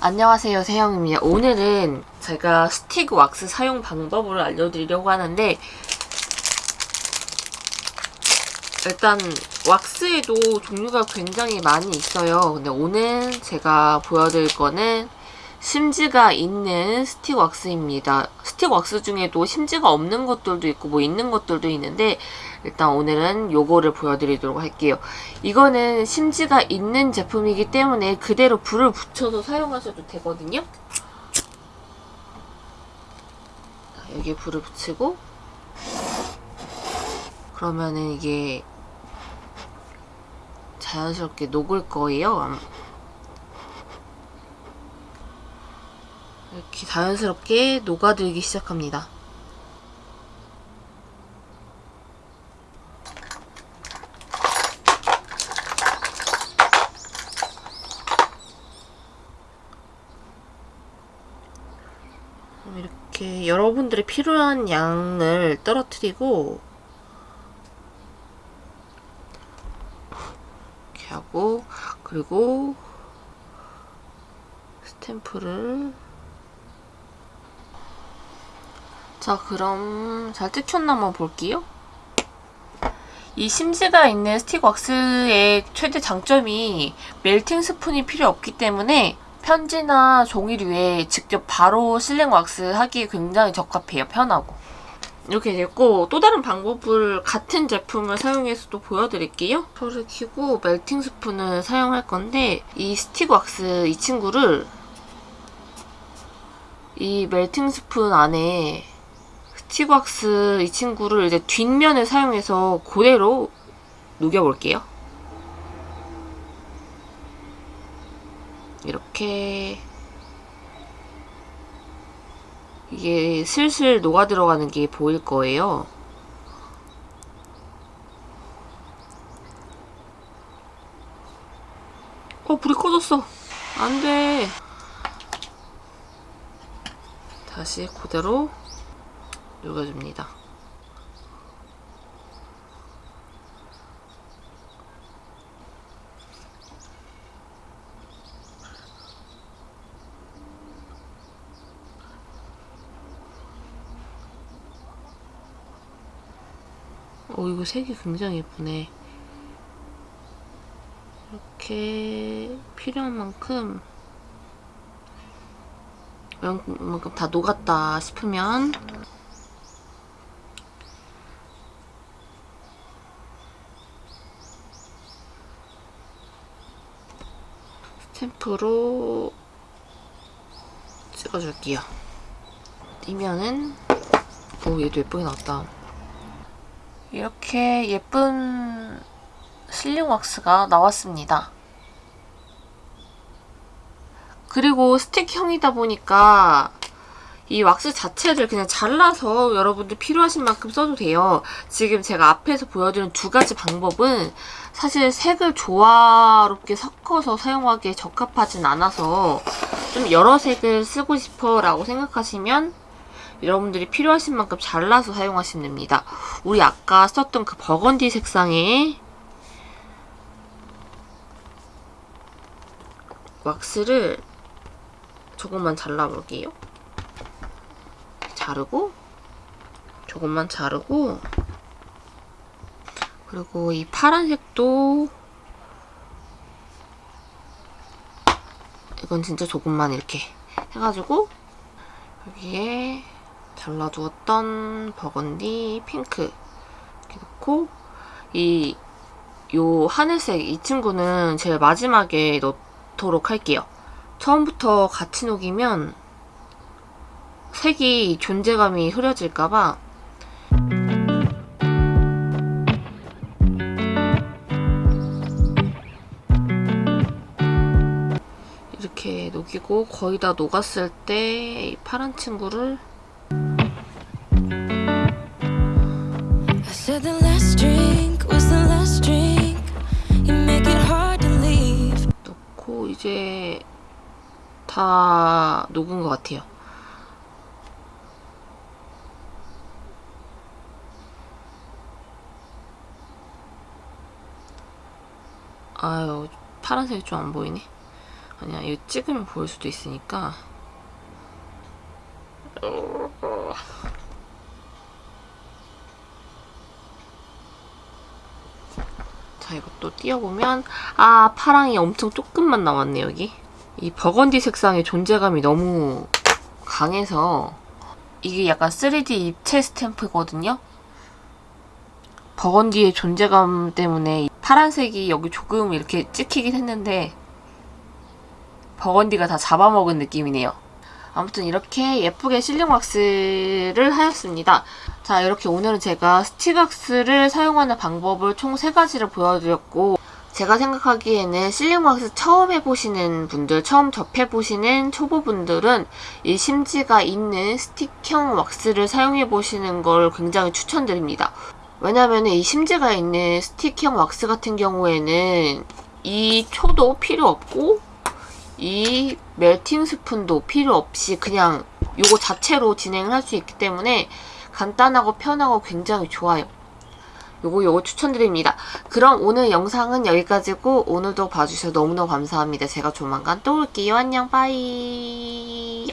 안녕하세요 세영입니다. 오늘은 제가 스틱 왁스 사용 방법을 알려드리려고 하는데 일단 왁스에도 종류가 굉장히 많이 있어요. 근데 오늘 제가 보여드릴 거는 심지가 있는 스틱 왁스입니다 스틱 왁스 중에도 심지가 없는 것들도 있고 뭐 있는 것들도 있는데 일단 오늘은 요거를 보여드리도록 할게요. 이거는 심지가 있는 제품이기 때문에 그대로 불을 붙여서 사용하셔도 되거든요. 여기에 불을 붙이고 그러면은 이게 자연스럽게 녹을 거예요. 이렇게 자연스럽게 녹아들기 시작합니다. 이렇게 여러분들이 필요한 양을 떨어뜨리고 이렇게 하고 그리고 스탬프를 자 그럼 잘 뜯겼나 한번 볼게요 이 심지가 있는 스틱 왁스의 최대 장점이 멜팅 스푼이 필요 없기 때문에 편지나 종이류에 직접 바로 실링 왁스 하기 굉장히 적합해요. 편하고. 이렇게 됐고 또 다른 방법을 같은 제품을 사용해서도 보여드릴게요. 불을 켜고 멜팅 스푼을 사용할 건데 이 스틱 왁스 이 친구를 이 멜팅 스푼 안에 왁스 이 친구를 이제 뒷면을 사용해서 그대로 녹여볼게요. 이렇게 이게 슬슬 녹아 들어가는 게 보일 거예요. 어, 불이 꺼졌어. 안 돼. 다시 그대로 녹여줍니다. 어 이거 색이 굉장히 예쁘네 이렇게 필요한 만큼 만큼 다 녹았다 싶으면 스탬프로 찍어줄게요. 띄면은 오 얘도 예쁘게 나왔다. 이렇게 예쁜 실링 왁스가 나왔습니다. 그리고 스틱형이다 보니까 이 왁스 자체를 그냥 잘라서 여러분들 필요하신 만큼 써도 돼요. 지금 제가 앞에서 보여드린 두 가지 방법은 사실 색을 조화롭게 섞어서 사용하기에 적합하진 않아서 좀 여러 색을 쓰고 싶어 라고 생각하시면 여러분들이 필요하신 만큼 잘라서 사용하시면 됩니다. 우리 아까 썼던 그 버건디 색상의 왁스를 조금만 잘라볼게요. 자르고 조금만 자르고 그리고 이 파란색도 이건 진짜 조금만 이렇게 해가지고 여기에 잘라두었던 버건디 핑크 이렇게 넣고 이 요 하늘색 이 친구는 제일 마지막에 넣도록 할게요. 처음부터 같이 녹이면 색이 존재감이 흐려질까봐. 이렇게 녹이고 거의 다 녹았을 때이 파란 친구를 넣고 이제 다 녹은 것 같아요. 아유 파란색이 좀 안 보이네. 아니야 이거 찍으면 보일 수도 있으니까. 자 이것도 띄워보면 아 파랑이 엄청 조금만 남았네 여기. 이 버건디 색상의 존재감이 너무 강해서 이게 약간 3D 입체 스탬프거든요 버건디의 존재감 때문에 이 파란색이 여기 조금 이렇게 찍히긴 했는데 버건디가 다 잡아먹은 느낌이네요. 아무튼 이렇게 예쁘게 실링 왁스를 하였습니다. 자 이렇게 오늘은 제가 스틱 왁스를 사용하는 방법을 총 3가지를 보여드렸고 제가 생각하기에는 실링 왁스 처음 해보시는 분들, 처음 접해보시는 초보분들은 이 심지가 있는 스틱형 왁스를 사용해보시는 걸 굉장히 추천드립니다. 왜냐면 이 심지가 있는 스틱형 왁스 같은 경우에는 이 초도 필요 없고 이 멜팅 스푼도 필요 없이 그냥 요거 자체로 진행을 할 수 있기 때문에 간단하고 편하고 굉장히 좋아요. 요거 요거 추천드립니다. 그럼 오늘 영상은 여기까지고 오늘도 봐주셔서 너무너무 감사합니다. 제가 조만간 또 올게요. 안녕 빠이